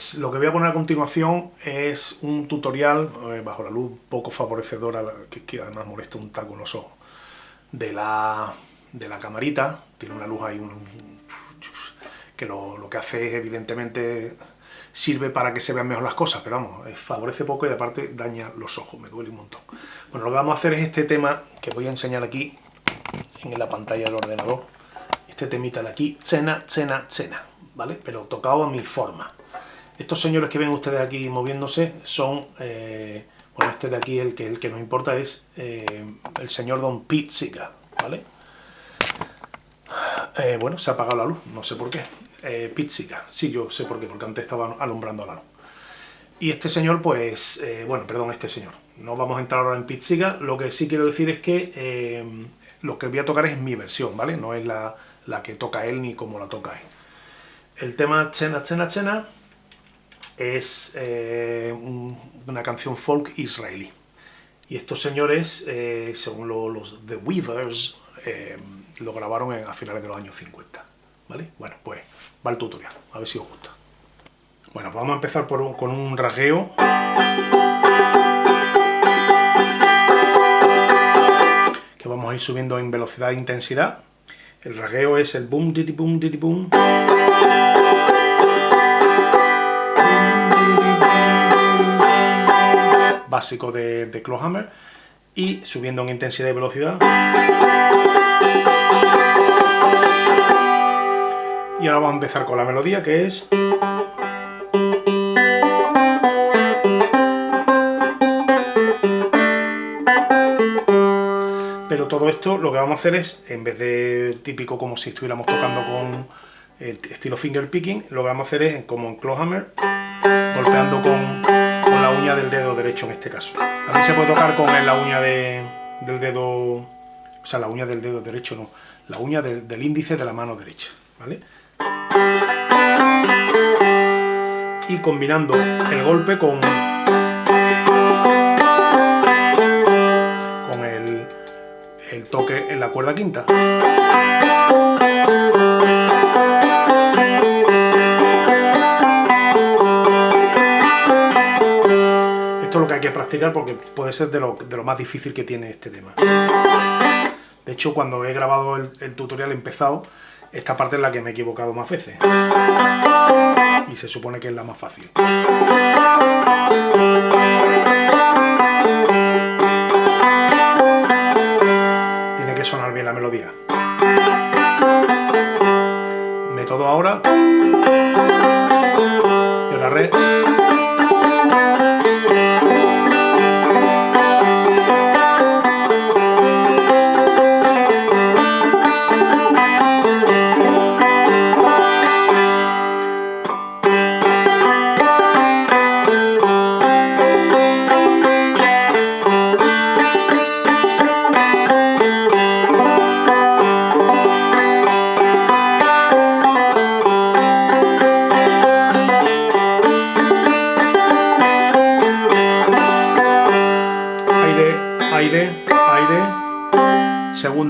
Pues lo que voy a poner a continuación es un tutorial eh, bajo la luz poco favorecedora, que, que, además molesta un taco en los ojos, de la, de la camarita, tiene una luz ahí que lo, lo, que hace es evidentemente sirve para que se vean mejor las cosas, pero vamos, eh, favorece poco y aparte daña los ojos, me duele un montón. Bueno, lo que vamos a hacer es este tema que voy a enseñar aquí en la pantalla del ordenador, este temita de aquí, cena, cena, cena. ¿vale? Pero tocado a mi forma. Estos señores que ven ustedes aquí moviéndose son, eh, bueno, este de aquí, el que, el que nos importa es eh, el señor Don Pizzica, ¿vale? Eh, bueno, se ha apagado la luz, no sé por qué. Pizzica, sí, yo sé por qué, porque antes estaba alumbrando la luz. Y este señor, pues, bueno, perdón, este señor. No vamos a entrar ahora en Pizzica, lo que sí quiero decir es que lo que voy a tocar es mi versión, ¿vale? No es la, la que toca él ni como la toca él. El tema Chena Chena Chena es eh, un, una canción folk israelí. Y estos señores, eh, según lo, los The Weavers, eh, lo grabaron a finales de los años 50. ¿Vale? Bueno, pues va el tutorial, a ver si os gusta. Bueno, vamos a empezar por un, con un rasgueo. Que vamos a ir subiendo en velocidad e intensidad. El rasgueo es el boom, didi, boom, didi, boom. Básico de, de Clawhammer. Y subiendo en intensidad y velocidad. Y ahora vamos a empezar con la melodía que es... pero todo esto lo que vamos a hacer es, en vez de típico como si estuviéramos tocando con el estilo finger picking, lo que vamos a hacer es, como en Clawhammer, golpeando con, con, la uña del dedo derecho en este caso. También se puede tocar con la uña de, del dedo, o sea, la uña del dedo derecho no, la uña del, índice de la mano derecha, ¿vale? Y combinando el golpe con el toque en la cuerda quinta. Que practicar porque puede ser de lo, de lo más difícil que tiene este tema. De hecho, cuando he grabado el, tutorial empezado, esta parte es la que me he equivocado más veces. Y se supone que es la más fácil. que sonar bien la melodía. Método ahora. Y ahora re.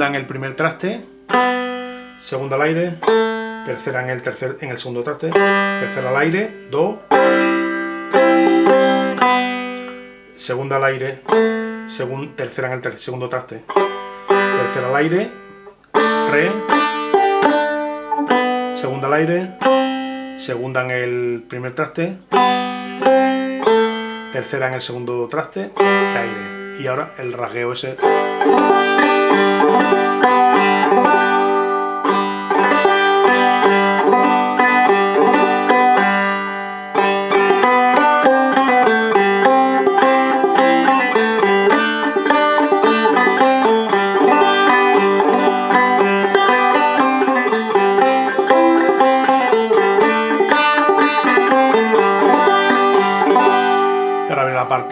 Segunda en el primer traste, segunda al aire, tercera en el, tercer, en el segundo traste, tercera al aire, do, segunda al aire, segun, tercera en el segundo traste, tercera al aire, re, segunda al aire, segunda en el primer traste, tercera en el segundo traste, aire. Y ahora el rasgueo ese.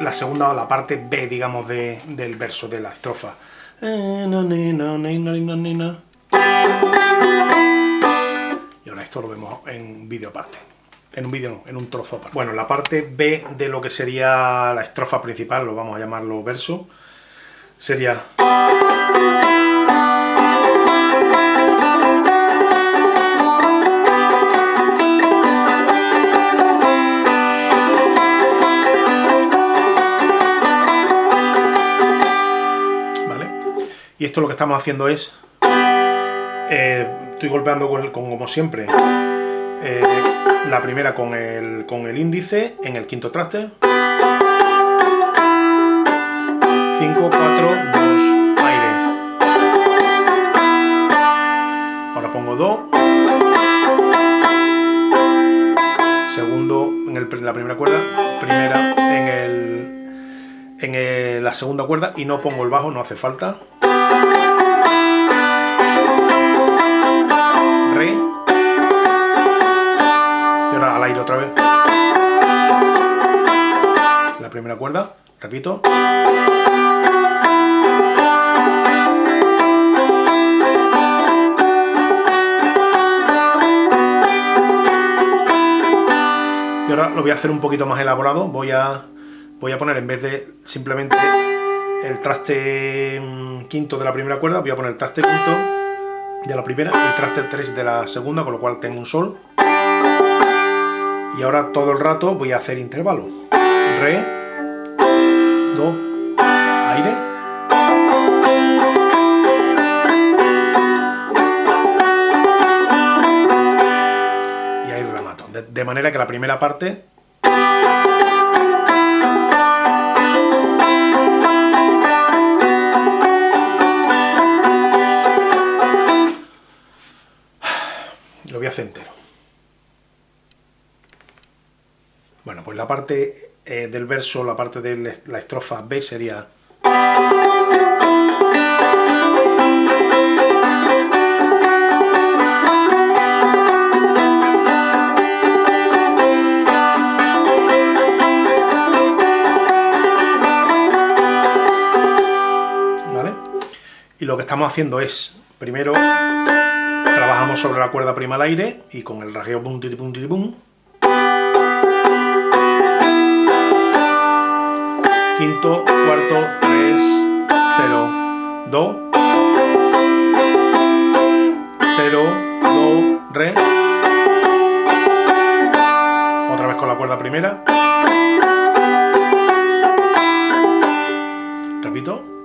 La segunda o la parte B, digamos, de, del verso de la estrofa. Y ahora esto lo vemos en vídeo aparte. En un vídeo no, en un trozo aparte. Bueno, la parte B de lo que sería la estrofa principal, lo vamos a llamarlo verso, sería... esto lo que estamos haciendo es, eh, estoy golpeando con, como siempre, eh, la primera con el, con el índice en el quinto traste. 5, 4, 2, aire. Ahora pongo Do. Segundo en, la primera cuerda, primera en, el, en la segunda cuerda y no pongo el bajo, no hace falta. Repito. Y ahora lo voy a hacer un poquito más elaborado. Voy a, voy a poner, en vez de simplemente el traste mm, quinto de la primera cuerda, voy a poner el traste quinto de la primera y el traste 3 de la segunda, con lo cual tengo un sol. Y ahora todo el rato voy a hacer intervalo. Re, de manera que la primera parte entero. Bueno, pues la parte eh, del verso, la parte de la estrofa B sería... lo que estamos haciendo es, primero, trabajamos sobre la cuerda prima al aire y con el rasgueo pum tiri pum tiri pum. Quinto, cuarto, tres, cero, do. Cero, do, re. Otra vez con la cuerda primera. Repito.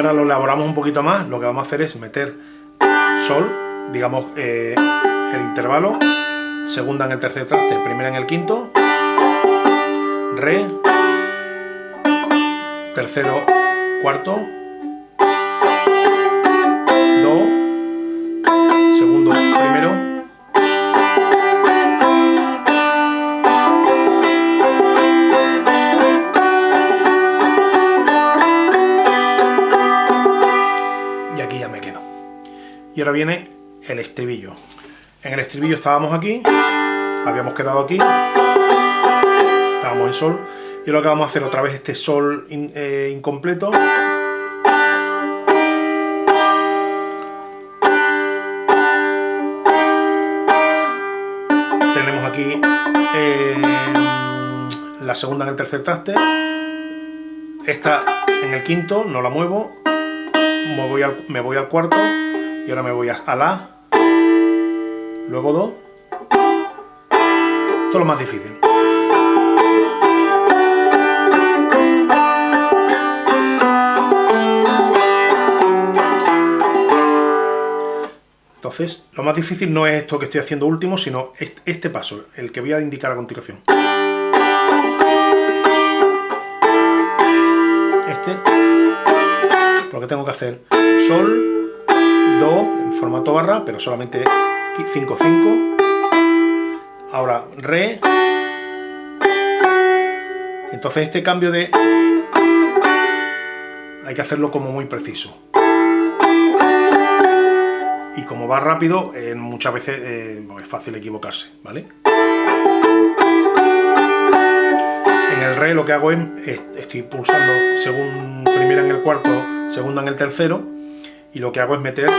Ahora lo elaboramos un poquito más, lo que vamos a hacer es meter sol, digamos eh, el intervalo, segunda en el tercer traste, primera en el quinto, re, tercero, cuarto, do, Y ahora viene el estribillo. En el estribillo estábamos aquí, habíamos quedado aquí, estábamos en sol, y ahora que vamos a hacer otra vez este sol eh, incompleto. Tenemos aquí eh, la segunda en el tercer traste, esta en el quinto, no la muevo, me voy al cuarto, y ahora me voy a La, luego Do. Esto es lo más difícil. Entonces, lo más difícil no es esto que estoy haciendo último, sino este paso, el que voy a indicar a continuación. Este, lo que tengo que hacer, Sol, En formato barra, pero solamente 5-5. Ahora Re. Entonces este cambio de... Hay que hacerlo como muy preciso. Y como va rápido, eh, muchas veces eh, es fácil equivocarse, ¿vale? En el Re lo que hago es, estoy pulsando según primera en el cuarto, segunda en el tercero, y lo que hago es meter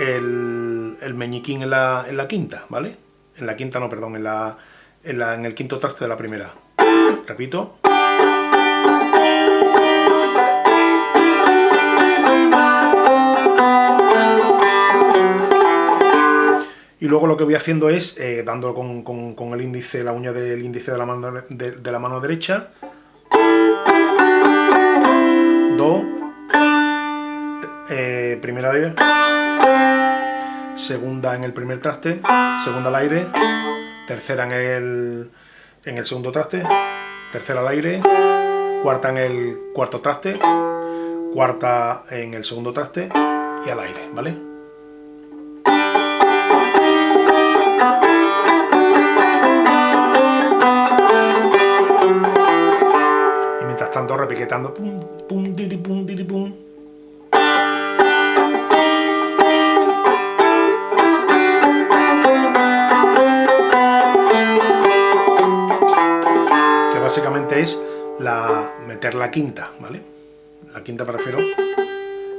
el, meñiquín en la, en la, quinta, ¿vale? En la quinta, no, perdón, en, la, en, la, en el quinto traste de la primera. Repito. Y luego lo que voy haciendo es, eh, dando con, el índice, la uña del índice de la mano, de, la mano derecha, primera aire, segunda en el primer traste, segunda al aire, tercera en el, en el segundo traste, tercera al aire, cuarta en el cuarto traste, cuarta en el segundo traste y al aire, ¿vale? tanto repiquetando pum, pum, diri, pum, diri, pum. Básicamente es la, meter la quinta, ¿vale? La quinta me refiero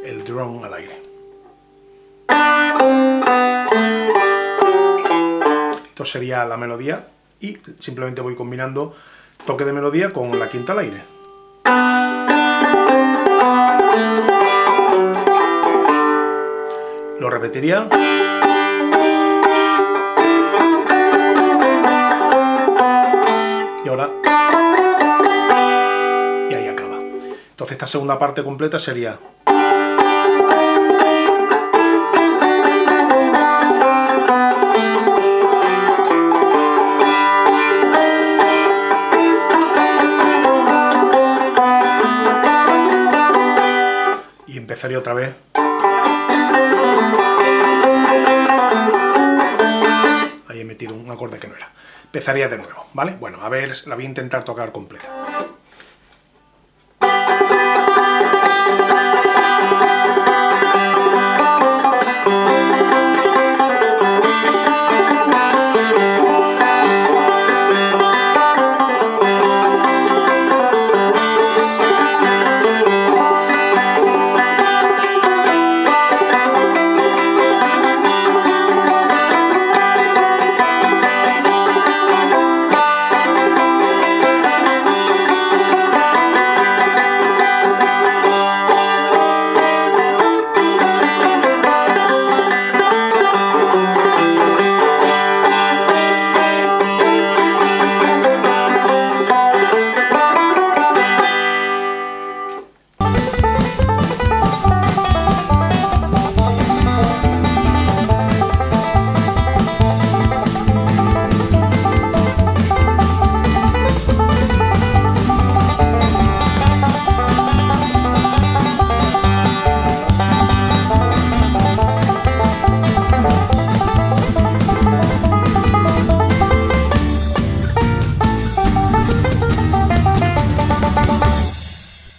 el drone al aire. Esto sería la melodía y simplemente voy combinando toque de melodía con la quinta al aire. Lo repetiría. Y ahora... Esta segunda parte completa sería... empezaría otra vez. Ahí he metido un acorde que no era. Empezaría de nuevo, ¿vale? Bueno, a ver, la voy a intentar tocar completa.